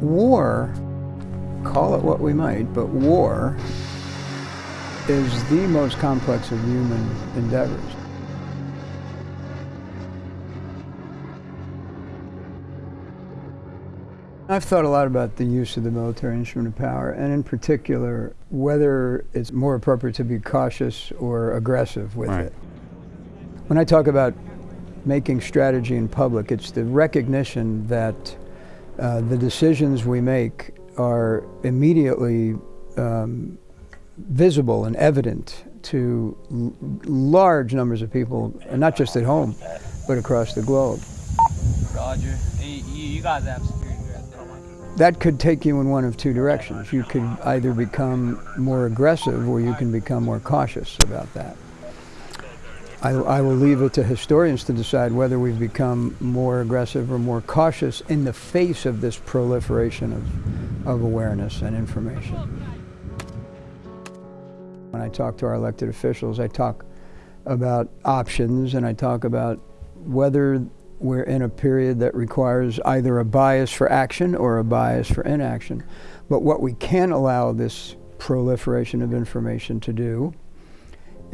war, call it what we might, but war is the most complex of human endeavors. I've thought a lot about the use of the military instrument of power, and in particular, whether it's more appropriate to be cautious or aggressive with Right. it. When I talk about making strategy in public, it's the recognition that uh, the decisions we make are immediately um, visible and evident to l- large numbers of people, and not just at home, but across the globe. Roger. You, you guys have security here at the That could take you in one of two directions. You could either become more aggressive or you can become more cautious about that. I, I will leave it to historians to decide whether we've become more aggressive or more cautious in the face of this proliferation of, of awareness and information. When I talk to our elected officials, I talk about options and I talk about whether we're in a period that requires either a bias for action or a bias for inaction. But what we can allow this proliferation of information to do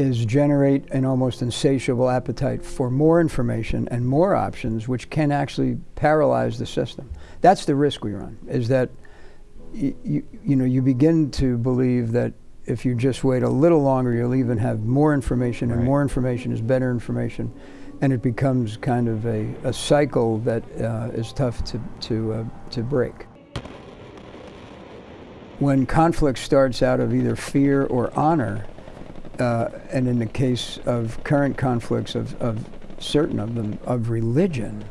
is generate an almost insatiable appetite for more information and more options, which can actually paralyze the system. That's the risk we run, is that y- you, you know, you begin to believe that if you just wait a little longer, you'll even have more information, and Right. more information is better information, and it becomes kind of a, a cycle that uh, is tough to, to, uh, to break. When conflict starts out of either fear or honor, uh, and in the case of current conflicts of, of certain of them of religion,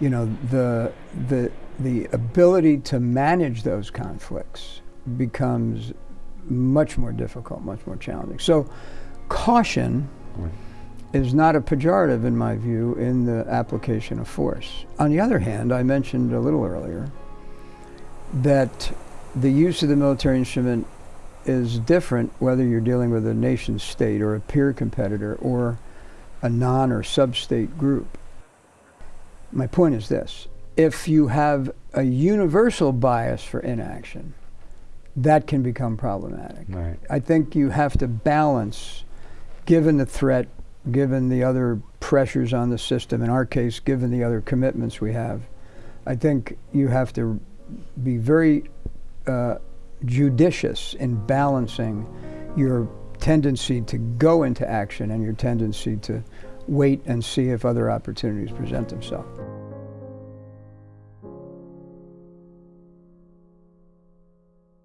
you know, the, the, the ability to manage those conflicts becomes much more difficult, much more challenging. So, caution is not a pejorative, in my view, in the application of force. On the other hand, I mentioned a little earlier that the use of the military instrument is different whether you're dealing with a nation state or a peer competitor or a non or sub state group. My point is this if you have a universal bias for inaction, that can become problematic. Right. I think you have to balance, given the threat, given the other pressures on the system, in our case, given the other commitments we have, I think you have to be very uh, judicious in balancing your tendency to go into action and your tendency to wait and see if other opportunities present themselves.